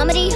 Comedy